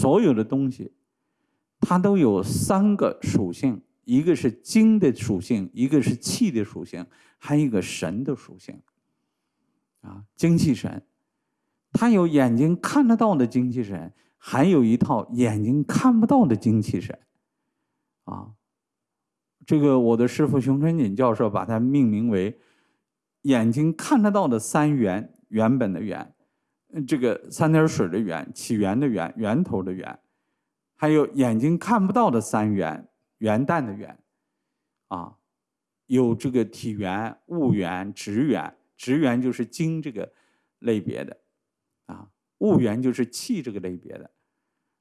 所有的东西，它都有三个属性：一个是精的属性，一个是气的属性，还有一个神的属性。啊，精气神，它有眼睛看得到的精气神，还有一套眼睛看不到的精气神。啊，这个我的师傅熊春锦教授把它命名为眼睛看得到的三元，原本的元。这个三点水的源，起源的源，源头的源，还有眼睛看不到的三元，元旦的元，啊，有这个体元、物元、职元，职元就是精这个类别的，啊，物元就是气这个类别的，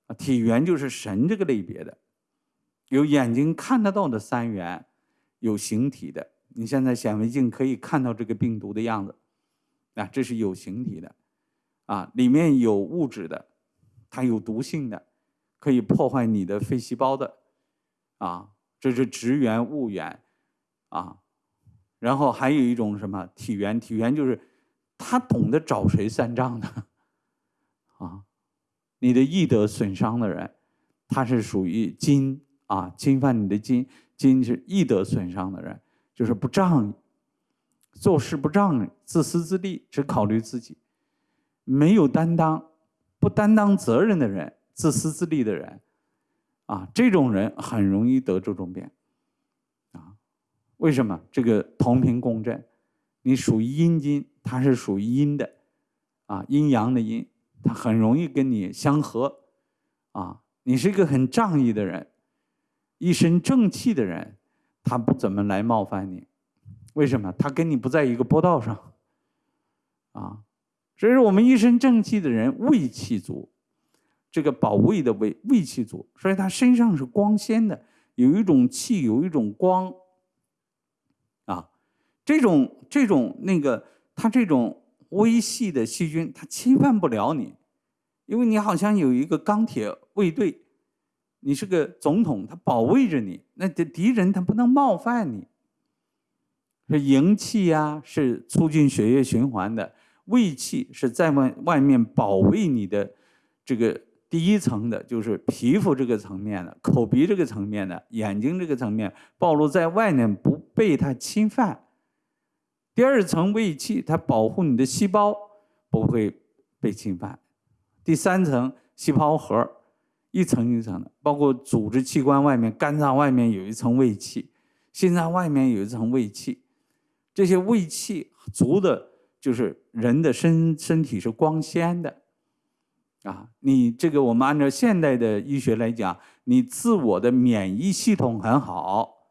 啊，体元就是神这个类别的，有眼睛看得到的三元，有形体的，你现在显微镜可以看到这个病毒的样子，啊，这是有形体的。啊，里面有物质的，它有毒性的，可以破坏你的肺细胞的，啊，这是质源物源，啊，然后还有一种什么体源？体源就是他懂得找谁算账的，啊，你的义德损伤的人，他是属于金啊，侵犯你的金，金是义德损伤的人，就是不仗义，做事不仗义，自私自利，只考虑自己。没有担当、不担当责任的人，自私自利的人，啊，这种人很容易得这种病，啊，为什么？这个同频共振，你属于阴金，他是属于阴的，啊，阴阳的阴，他很容易跟你相合，啊，你是一个很仗义的人，一身正气的人，他不怎么来冒犯你，为什么？他跟你不在一个波道上，啊。所以说，我们一身正气的人，胃气足，这个保卫的胃，胃气足，所以他身上是光鲜的，有一种气，有一种光，啊，这种这种那个，他这种微细的细菌，他侵犯不了你，因为你好像有一个钢铁卫队，你是个总统，他保卫着你，那敌敌人他不能冒犯你。是营气呀，是促进血液循环的。胃气是在外外面保卫你的这个第一层的，就是皮肤这个层面的，口鼻这个层面的，眼睛这个层面暴露在外面不被它侵犯。第二层胃气，它保护你的细胞不会被侵犯。第三层细胞核，一层一层的，包括组织器官外面，肝脏外面有一层胃气，心脏外面有一层胃气，这些胃气足的。就是人的身身体是光鲜的，啊，你这个我们按照现代的医学来讲，你自我的免疫系统很好，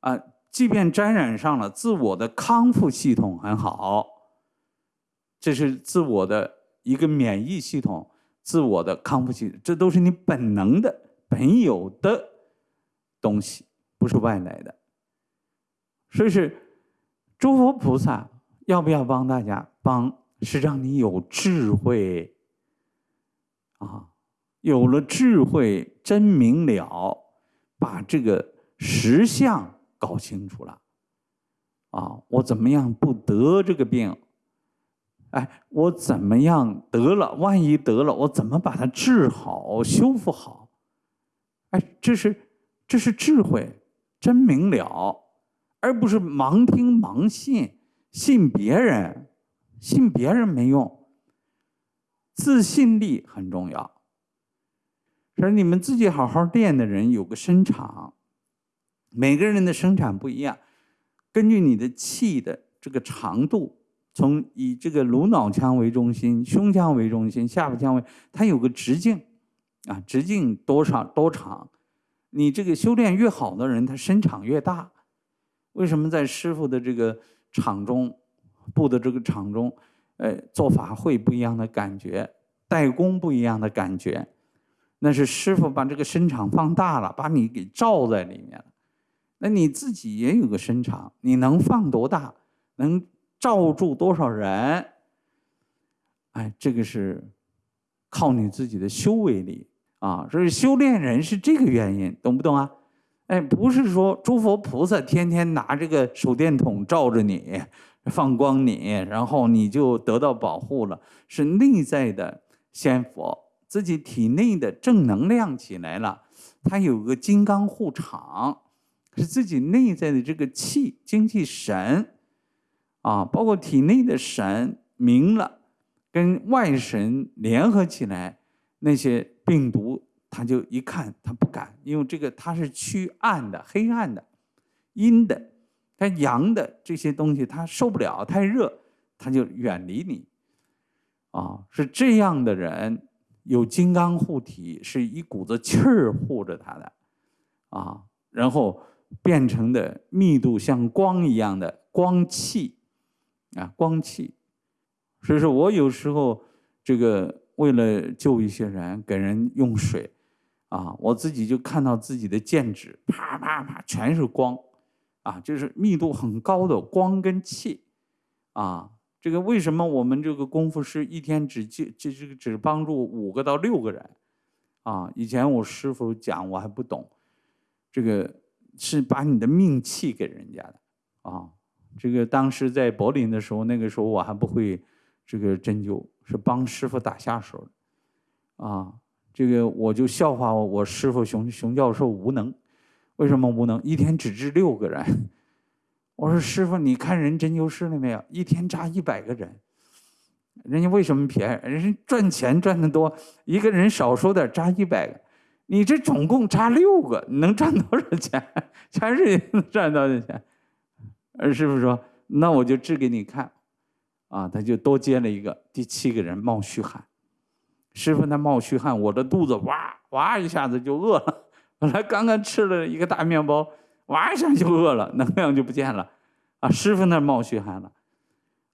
啊，即便沾染上了，自我的康复系统很好，这是自我的一个免疫系统，自我的康复系统，这都是你本能的、本有的东西，不是外来的，所以是诸佛菩萨。要不要帮大家帮？是让你有智慧啊，有了智慧，真明了，把这个实相搞清楚了啊！我怎么样不得这个病？哎，我怎么样得了？万一得了，我怎么把它治好、修复好？哎，这是这是智慧，真明了，而不是盲听盲信。信别人，信别人没用。自信力很重要。说你们自己好好练的人，有个身长。每个人的声场不一样，根据你的气的这个长度，从以这个颅脑腔为中心、胸腔为中心、下腹腔为，它有个直径，啊，直径多少多长？你这个修炼越好的人，他身长越大。为什么在师傅的这个？场中布的这个场中，呃，做法会不一样的感觉，代工不一样的感觉，那是师傅把这个声场放大了，把你给罩在里面了。那你自己也有个声场，你能放多大，能罩住多少人？哎，这个是靠你自己的修为力啊。所以修炼人是这个原因，懂不懂啊？哎，不是说诸佛菩萨天天拿这个手电筒照着你，放光你，然后你就得到保护了。是内在的仙佛自己体内的正能量起来了，他有个金刚护场，是自己内在的这个气精气神啊，包括体内的神明了，跟外神联合起来，那些病毒他就一看他不敢，因为这个他是趋暗的、黑暗的、阴的，他阳的这些东西他受不了，太热他就远离你。啊，是这样的人，有金刚护体，是一股子气儿护着他的，啊，然后变成的密度像光一样的光气，啊，光气。所以说我有时候这个为了救一些人，给人用水，啊，我自己就看到自己的剑指，啪啪啪，全是光，啊，就是密度很高的光跟气，啊。这个为什么我们这个功夫是一天只就就这个只帮助五个到六个人，啊？以前我师傅讲我还不懂，这个是把你的命气给人家的，啊，这个当时在柏林的时候，那个时候我还不会这个针灸，是帮师傅打下手，啊，这个我就笑话我师傅熊熊教授无能，为什么无能？一天只治六个人。我说师傅，你看人针灸室了没有？一天扎一百个人，人家为什么便宜？人家赚钱赚得多，一个人少说点扎一百个，你这总共扎六个，你能赚多少钱？全是能赚多少钱？而师傅说，那我就治给你看，啊，他就多接了一个，第七个人冒虚汗，师傅他冒虚汗，我的肚子哇哇一下子就饿了，本来刚刚吃了一个大面包。哇一下就饿了，能量就不见了，啊，师傅那冒虚汗了，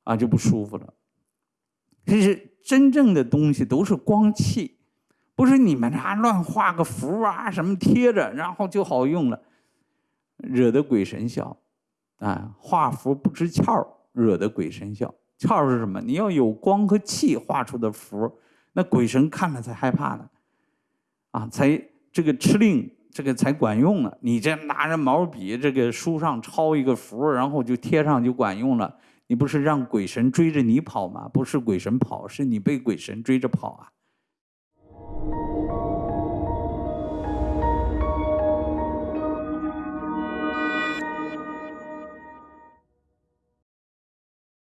啊，就不舒服了。其实真正的东西都是光气，不是你们啊乱画个符啊什么贴着，然后就好用了，惹得鬼神笑，啊，画符不知窍，惹得鬼神笑。窍是什么？你要有光和气画出的符，那鬼神看了才害怕呢，啊，才这个吃令。这个才管用呢。你这拿着毛笔，这个书上抄一个符，然后就贴上就管用了。你不是让鬼神追着你跑吗？不是鬼神跑，是你被鬼神追着跑啊！